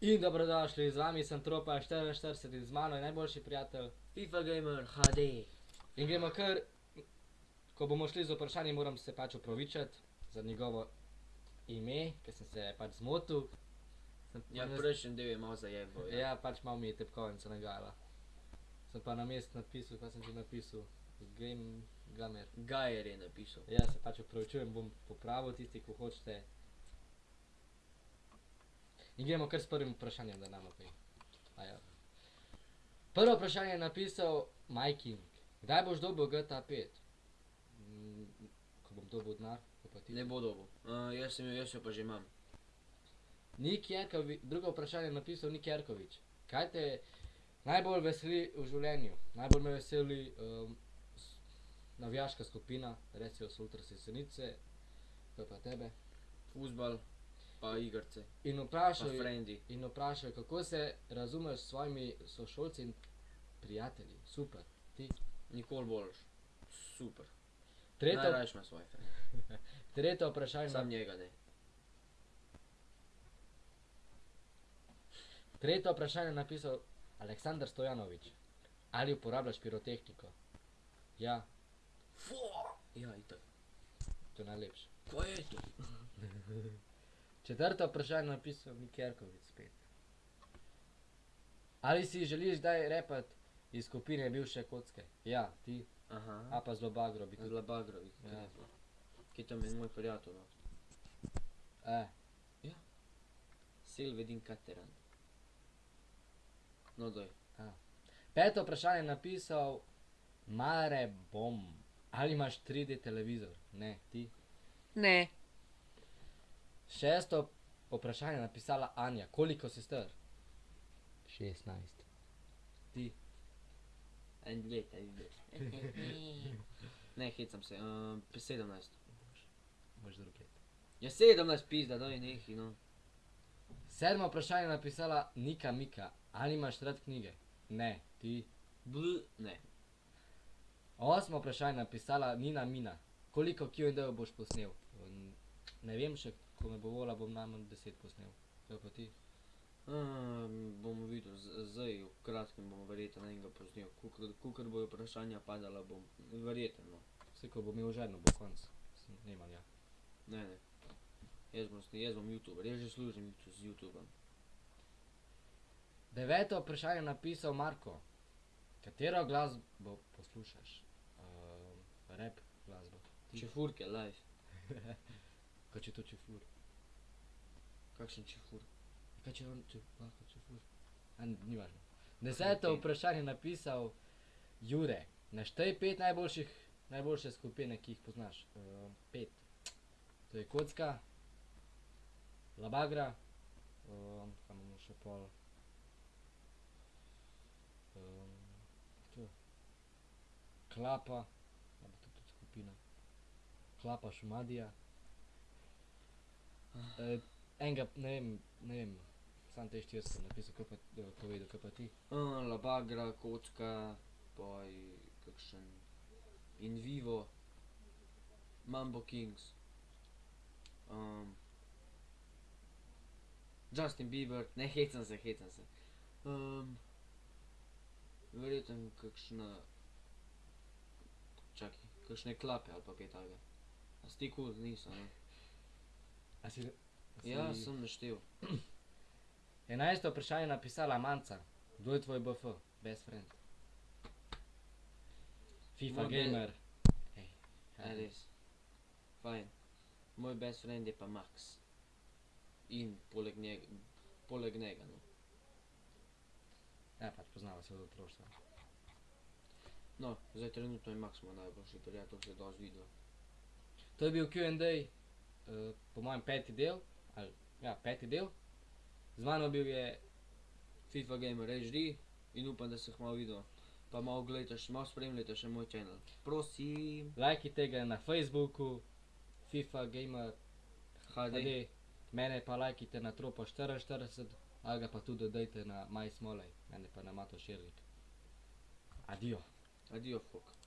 In dobrodošli, z vami sem Tropa 44 in z mano je najboljši prijatelj. FIFA Gamer HD. In gremo kar, ko bomo šli z vprašanjem, moram se pač opravičiti za njegovo ime, ker sem se pač zmotil. Sem Ja, pa- prejšnji del je malo zajebal. Ja. ja, pač malo mi je tepkovnica nagajala. Sem pa na mest napisal, kaj sem že napisal, Game Gamer. Gajer je napisal. Ja, se pač opravičujem, bom popravil tisti, ko hočete. In gremo kar s prvim vprašanjem, da nam opej. Ja. Prvo vprašanje je napisal Majking. Kdaj boš dobil GTA 5? Mm, ko bom dobil denar, ko pa ti. Ne bo dobo. Uh, jaz sem jo, jaz jo pa že imam. Nik Jerkovič, drugo vprašanje je napisal Nik Jerkovič. Kaj te najbolj veseli v življenju? Najbolj me veseli um, navijaška skupina, recimo so Ultra Sesenice, kaj pa tebe. Fuzbal, pa igrce, In je- frendi. in vprašal, kako se razumeš s svojimi sošolci in prijatelji. Super. Ti. Nikoli boljš. Super. Tretje, Najrajš ima svoj frend. tretje vprašanje, Sam njega ne. tretje vprašanje je napisal Aleksandar Stojanovič. Ali uporabljaš pirotehniko? Ja, Fu! Ja, itak. to je najlepše. Kaj je to? Četrto vprašanje je napisal Mikerkovic spet. Ali si želiš kdaj repat iz skupine bivše kocke? Ja, ti, a Aha. pa zelo bagro bi tudi. Zla bagrovi. Ja. Ja. Kaj tam je moj prijatelj? No? E, Silvedin Kateran. No, doj. peto vprašanje je napisal Mare Bom. Ali imaš 3D televizor? Ne, ti. Ne. Šesto vprašanje je napisala Anja. Koliko si star? 16. Ti. En let, en let. ne, hecam se. Um, 17. Boš drug let. Ja, 17 pizda, daj nehi, no. Sedmo vprašanje je napisala Nika Mika. Ali imaš rad knjige? Ne, ti. Bl, ne. Osmo vprašanje je napisala Nina Mina. Koliko Q&A boš posnel? Ne vem še, ko me bo vola, bom najmanj 10 posnel. Kaj pa ti? Bomo videli, zdaj v kratkem bomo verjetno enega posnel. Kukor, kukor bojo vprašanja padala, bom verjetno. No. Vse, ko bo imel ženo, bo konc. Sem Nemam ja. Ne, ne. Jaz bom, jaz bom youtuber, jaz že služim YouTube z YouTubeom. Deveto vprašanje je napisal Marko. Katero glasbo poslušaš? Rap glasbo. Čefurke, live. Kaj če to čefur? Kakšen čefur? Kaj če on če, lahko čefur? A, ni važno. Deseto vprašanje je napisal Jure. Naštej pet najboljših, najboljše skupine, ki jih poznaš. Um, pet. To je kocka, labagra, um, kaj imamo še pol. Um, to. Klapa, bo to tudi skupina. Klapa Šumadija. E, enega, ne vem, ne vem, sam te štiri sem napisal, kaj pa, eh, povedal, kaj pa ti. Uh, labagra, kocka, poj, kakšen in vivo, Mambo Kings, um, Justin Bieber, ne hecam se, hecam se. Um, verjetno kakšna, čakaj, kakšne klape ali pa kaj takega. A si ti kul, nisem? A si, a si... Ja, sem naštel. Enajsto vprašanje je napisala Manca. Kdo je tvoj BF? Best friend. FIFA Moj be- gamer. Ej, Ja, res. Fajn. Moj best friend je pa Max. In poleg njega, poleg njega, no. Ja, pač poznava se od otroštva. No, zdaj trenutno je Max moj najboljši prijatelj, se dosti videl. To je bil Q&A, uh, po mojem peti del, ali, ja, peti del. Z mano bil je, FIFA Gamer HD in upam, da se malo videl. Pa malo gledajte, še malo spremljajte še moj channel. Prosim. lajkite ga na Facebooku, FIFA gamer HD. HD, mene pa lajkite na Tropo 44, ali ga pa tudi dodajte na Maj Smolej, mene pa na Mato Širlik. Adio. Adijo, fok.